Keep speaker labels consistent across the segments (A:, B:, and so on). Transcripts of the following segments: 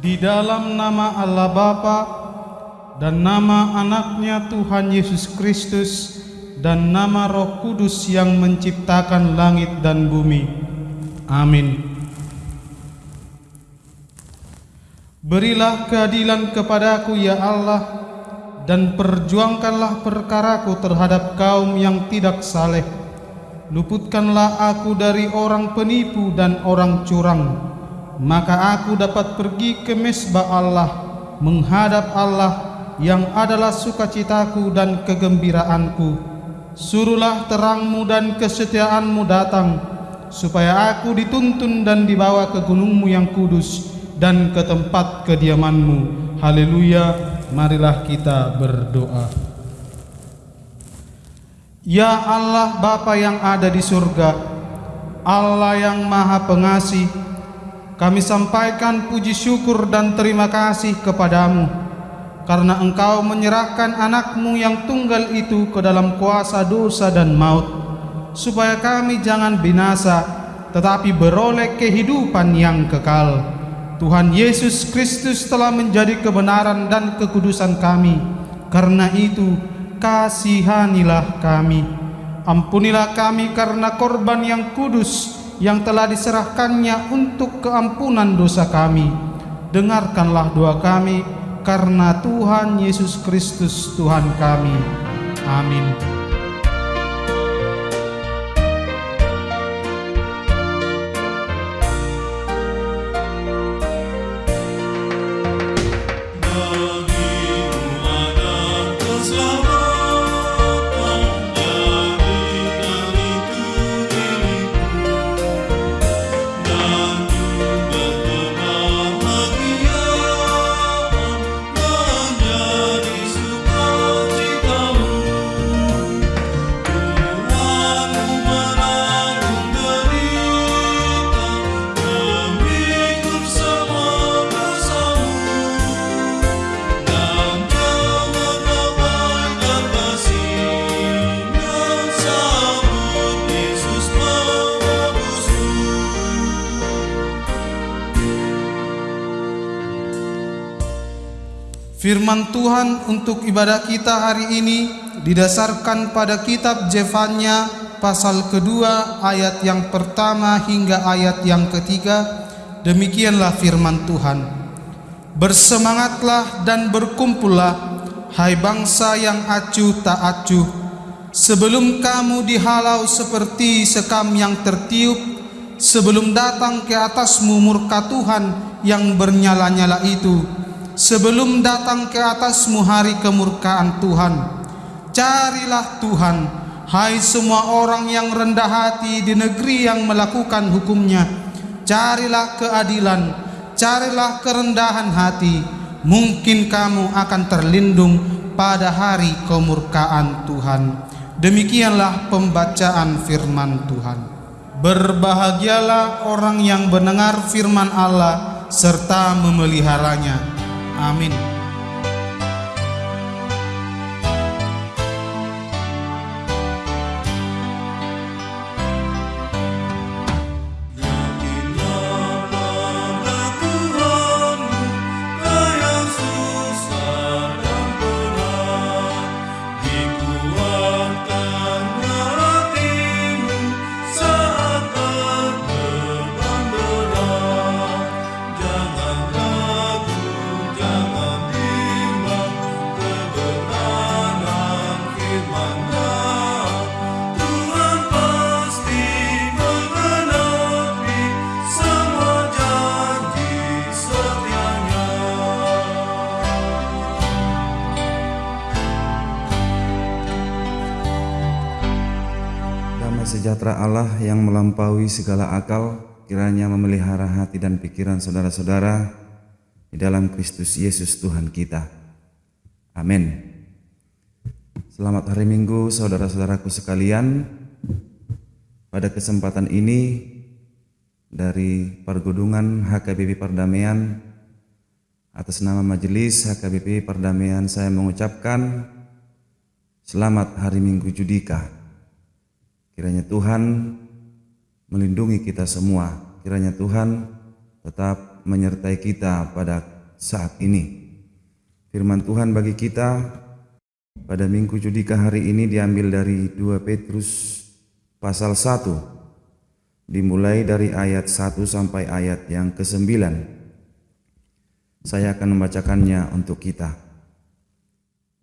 A: Di dalam nama Allah Bapa dan nama anaknya Tuhan Yesus Kristus dan nama Roh Kudus yang menciptakan langit dan bumi. Amin. Berilah keadilan kepadaku ya Allah dan perjuangkanlah perkaraku terhadap kaum yang tidak saleh. Luputkanlah aku dari orang penipu dan orang curang maka aku dapat pergi ke mesbah Allah menghadap Allah yang adalah sukacitaku dan kegembiraanku. Suruhlah terangmu dan kesetiaanmu datang supaya aku dituntun dan dibawa ke gunungmu yang kudus dan ke tempat kediamanmu. Haleluya marilah kita berdoa. Ya Allah Bapa yang ada di surga Allah yang maha pengasih kami sampaikan puji syukur dan terima kasih kepadamu karena engkau menyerahkan anakmu yang tunggal itu ke dalam kuasa dosa dan maut supaya kami jangan binasa tetapi beroleh kehidupan yang kekal. Tuhan Yesus Kristus telah menjadi kebenaran dan kekudusan kami. Karena itu kasihanilah kami. Ampunilah kami karena korban yang kudus yang telah diserahkannya untuk keampunan dosa kami. Dengarkanlah doa kami karena Tuhan Yesus Kristus Tuhan kami. Amin. Firman Tuhan untuk ibadah kita hari ini didasarkan pada kitab Jefanya pasal kedua ayat yang pertama hingga ayat yang ketiga. Demikianlah firman Tuhan. Bersemangatlah dan berkumpullah, hai bangsa yang acuh tak acuh. Sebelum kamu dihalau seperti sekam yang tertiup, sebelum datang ke atasmu murka Tuhan yang bernyala-nyala itu, sebelum datang ke atasmu hari kemurkaan Tuhan. Carilah Tuhan, hai semua orang yang rendah hati di negeri yang melakukan hukumnya. Carilah keadilan, carilah kerendahan hati. Mungkin kamu akan terlindung pada hari kemurkaan Tuhan. Demikianlah pembacaan firman Tuhan. Berbahagialah orang yang mendengar firman Allah serta memeliharanya. Amin.
B: Sejahtera Allah yang melampaui segala akal kiranya memelihara hati dan pikiran saudara-saudara di dalam Kristus Yesus Tuhan kita. Amin. Selamat hari Minggu saudara-saudaraku sekalian. Pada kesempatan ini dari Pergudungan HKBP Perdamaian atas nama Majelis HKBP Perdamaian saya mengucapkan Selamat Hari Minggu Judika. Kiranya Tuhan melindungi kita semua. Kiranya Tuhan tetap menyertai kita pada saat ini. Firman Tuhan bagi kita pada Minggu Judika hari ini diambil dari 2 Petrus pasal 1 dimulai dari ayat 1 sampai ayat yang ke-9. Saya akan membacakannya untuk kita.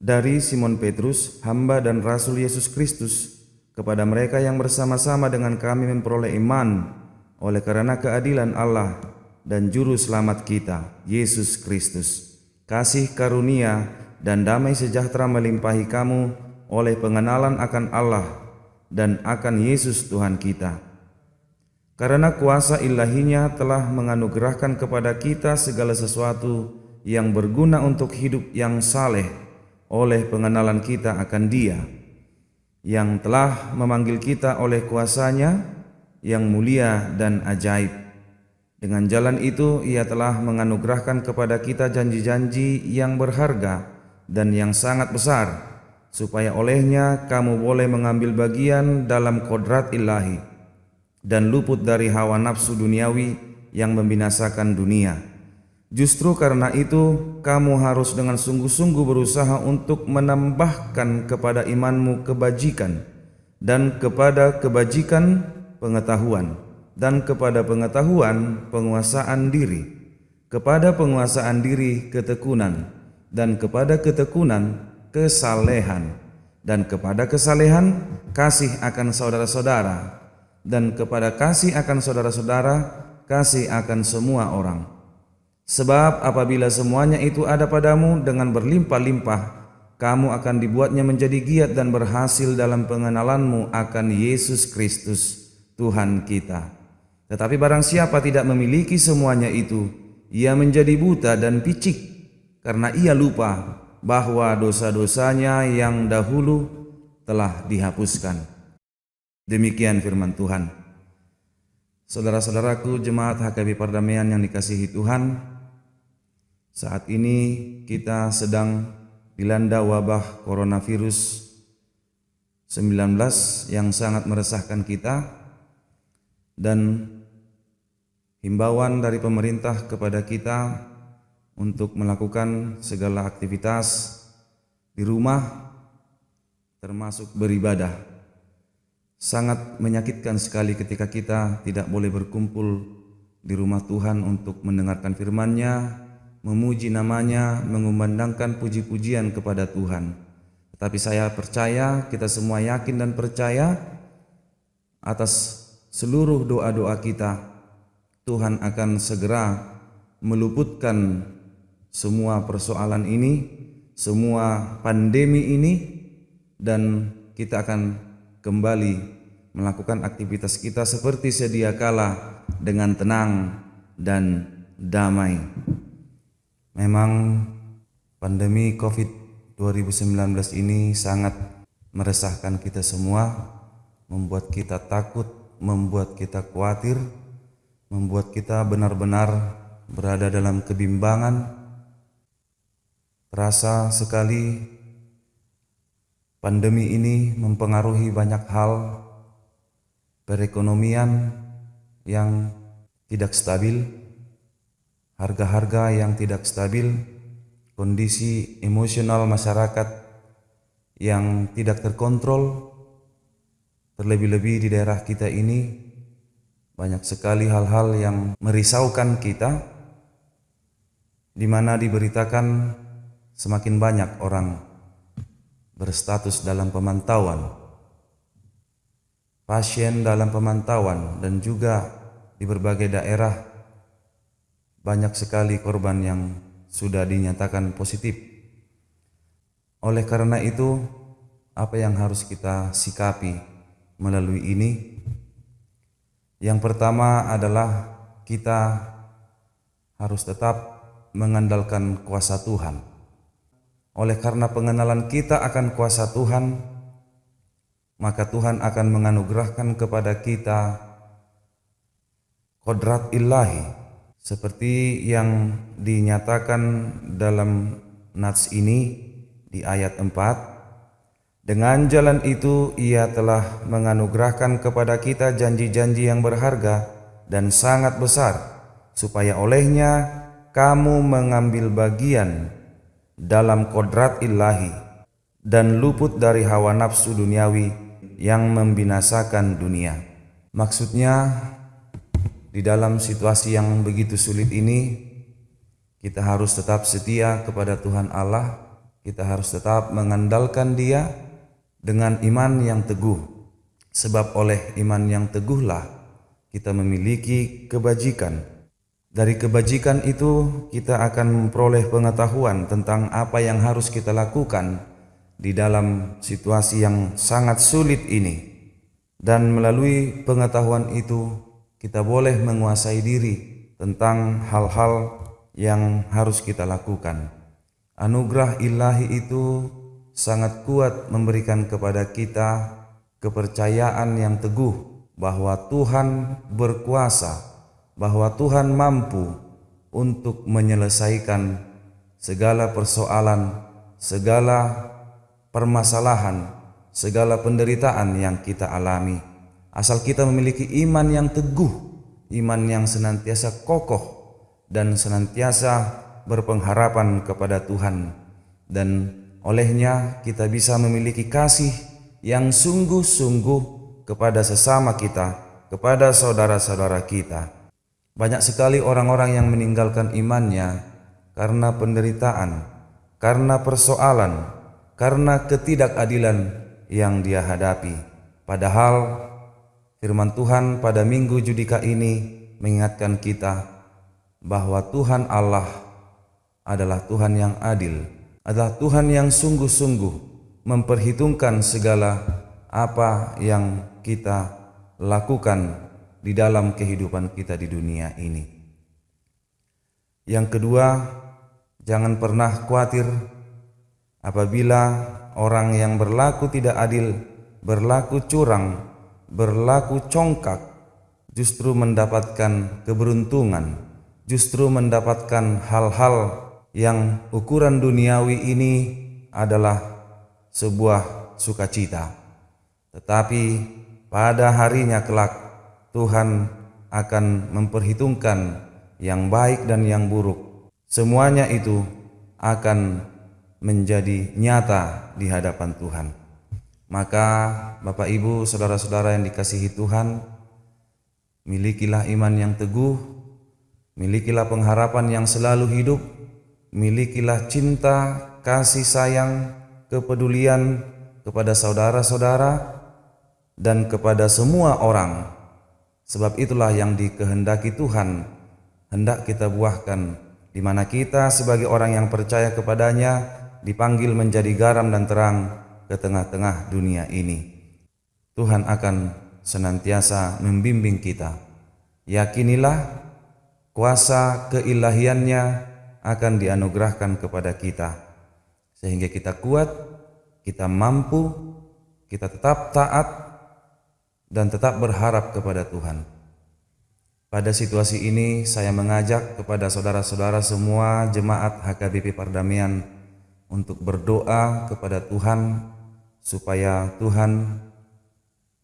B: Dari Simon Petrus, hamba dan rasul Yesus Kristus, kepada mereka yang bersama-sama dengan kami memperoleh iman oleh karena keadilan Allah dan juru selamat kita, Yesus Kristus. Kasih karunia dan damai sejahtera melimpahi kamu oleh pengenalan akan Allah dan akan Yesus Tuhan kita. Karena kuasa ilahinya telah menganugerahkan kepada kita segala sesuatu yang berguna untuk hidup yang saleh oleh pengenalan kita akan Dia yang telah memanggil kita oleh kuasanya yang mulia dan ajaib. Dengan jalan itu ia telah menganugerahkan kepada kita janji-janji yang berharga dan yang sangat besar, supaya olehnya kamu boleh mengambil bagian dalam kodrat ilahi dan luput dari hawa nafsu duniawi yang membinasakan dunia Justru karena itu, kamu harus dengan sungguh-sungguh berusaha untuk menambahkan kepada imanmu kebajikan, dan kepada kebajikan pengetahuan, dan kepada pengetahuan penguasaan diri, kepada penguasaan diri ketekunan, dan kepada ketekunan kesalehan, dan kepada kesalehan kasih akan saudara-saudara, dan kepada kasih akan saudara-saudara kasih akan semua orang Sebab apabila semuanya itu ada padamu dengan berlimpah-limpah, kamu akan dibuatnya menjadi giat dan berhasil dalam pengenalanmu akan Yesus Kristus, Tuhan kita. Tetapi barang siapa tidak memiliki semuanya itu, ia menjadi buta dan picik, karena ia lupa bahwa dosa-dosanya yang dahulu telah dihapuskan. Demikian firman Tuhan. Saudara-saudaraku jemaat HKB Perdamaian yang dikasihi Tuhan, saat ini kita sedang dilanda wabah coronavirus 19 yang sangat meresahkan kita dan himbauan dari pemerintah kepada kita untuk melakukan segala aktivitas di rumah termasuk beribadah. Sangat menyakitkan sekali ketika kita tidak boleh berkumpul di rumah Tuhan untuk mendengarkan firman-Nya, memuji namanya, mengumandangkan puji-pujian kepada Tuhan. Tetapi saya percaya, kita semua yakin dan percaya atas seluruh doa-doa kita, Tuhan akan segera meluputkan semua persoalan ini, semua pandemi ini, dan kita akan kembali melakukan aktivitas kita seperti sedia kala dengan tenang dan damai. Memang pandemi Covid 2019 ini sangat meresahkan kita semua, membuat kita takut, membuat kita khawatir, membuat kita benar-benar berada dalam kebimbangan. Terasa sekali pandemi ini mempengaruhi banyak hal perekonomian yang tidak stabil, harga-harga yang tidak stabil, kondisi emosional masyarakat yang tidak terkontrol, terlebih-lebih di daerah kita ini banyak sekali hal-hal yang merisaukan kita, di mana diberitakan semakin banyak orang berstatus dalam pemantauan, pasien dalam pemantauan, dan juga di berbagai daerah banyak sekali korban yang sudah dinyatakan positif. Oleh karena itu, apa yang harus kita sikapi melalui ini. Yang pertama adalah kita harus tetap mengandalkan kuasa Tuhan. Oleh karena pengenalan kita akan kuasa Tuhan, maka Tuhan akan menganugerahkan kepada kita kodrat ilahi seperti yang dinyatakan dalam nats ini di ayat 4 dengan jalan itu ia telah menganugerahkan kepada kita janji-janji yang berharga dan sangat besar supaya olehnya kamu mengambil bagian dalam kodrat ilahi dan luput dari hawa nafsu duniawi yang membinasakan dunia. Maksudnya di dalam situasi yang begitu sulit ini kita harus tetap setia kepada Tuhan Allah, kita harus tetap mengandalkan Dia dengan iman yang teguh. Sebab oleh iman yang teguhlah kita memiliki kebajikan dari kebajikan itu kita akan memperoleh pengetahuan tentang apa yang harus kita lakukan di dalam situasi yang sangat sulit ini. Dan melalui pengetahuan itu kita boleh menguasai diri tentang hal-hal yang harus kita lakukan. Anugerah ilahi itu sangat kuat memberikan kepada kita kepercayaan yang teguh bahwa Tuhan berkuasa bahwa Tuhan mampu untuk menyelesaikan segala persoalan, segala permasalahan, segala penderitaan yang kita alami. Asal kita memiliki iman yang teguh, iman yang senantiasa kokoh dan senantiasa berpengharapan kepada Tuhan dan olehnya kita bisa memiliki kasih yang sungguh-sungguh kepada sesama kita, kepada saudara-saudara kita. Banyak sekali orang-orang yang meninggalkan imannya karena penderitaan, karena persoalan, karena ketidakadilan yang dia hadapi. Padahal firman Tuhan pada minggu judika ini mengingatkan kita bahwa Tuhan Allah adalah Tuhan yang adil, adalah Tuhan yang sungguh-sungguh memperhitungkan segala apa yang kita lakukan di dalam kehidupan kita di dunia ini. Yang kedua, jangan pernah khawatir apabila orang yang berlaku tidak adil, berlaku curang, berlaku congkak, justru mendapatkan keberuntungan, justru mendapatkan hal-hal yang ukuran duniawi ini adalah sebuah sukacita. Tetapi pada harinya kelak Tuhan akan memperhitungkan yang baik dan yang buruk. Semuanya itu akan menjadi nyata di hadapan Tuhan. Maka Bapak Ibu, saudara-saudara yang dikasihi Tuhan, milikilah iman yang teguh, milikilah pengharapan yang selalu hidup, milikilah cinta, kasih sayang, kepedulian kepada saudara-saudara dan kepada semua orang. Sebab itulah yang dikehendaki Tuhan hendak kita buahkan di mana kita sebagai orang yang percaya kepadanya dipanggil menjadi garam dan terang ke tengah-tengah dunia ini. Tuhan akan senantiasa membimbing kita. Yakinilah kuasa keilahiannya akan dianugerahkan kepada kita sehingga kita kuat, kita mampu, kita tetap taat dan tetap berharap kepada Tuhan. Pada situasi ini saya mengajak kepada saudara-saudara semua jemaat HKBP Pardamaian untuk berdoa kepada Tuhan supaya Tuhan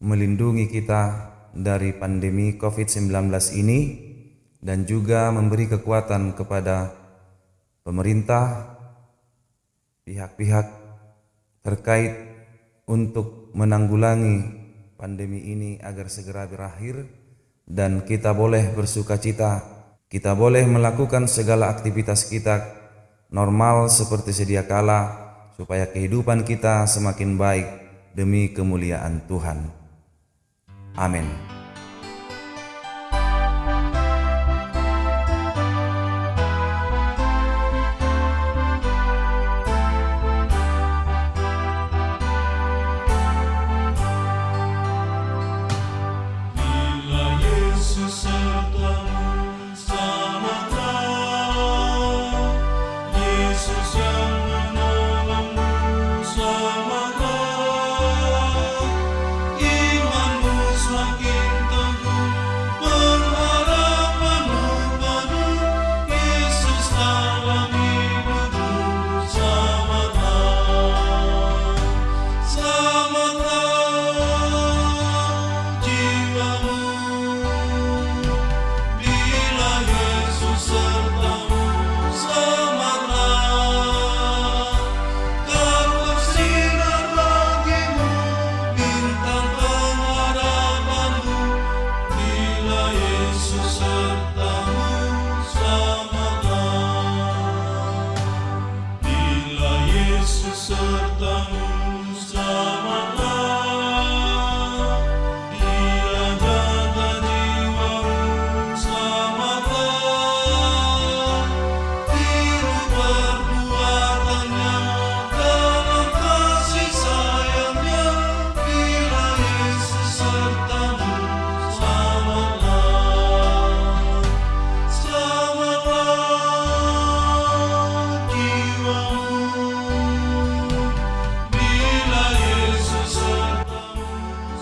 B: melindungi kita dari pandemi COVID-19 ini dan juga memberi kekuatan kepada pemerintah, pihak-pihak terkait untuk menanggulangi pandemi ini agar segera berakhir. Dan kita boleh bersuka cita, kita boleh melakukan segala aktivitas kita normal seperti sedia kala supaya kehidupan kita semakin baik demi kemuliaan Tuhan. Amin.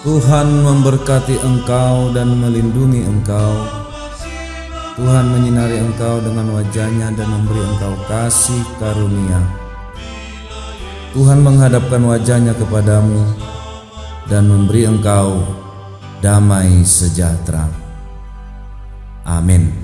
B: Tuhan memberkati engkau dan melindungi engkau. Tuhan menyinari engkau dengan wajahnya dan memberi engkau kasih karunia. Tuhan menghadapkan wajahnya kepadamu dan memberi engkau damai sejahtera. Amin.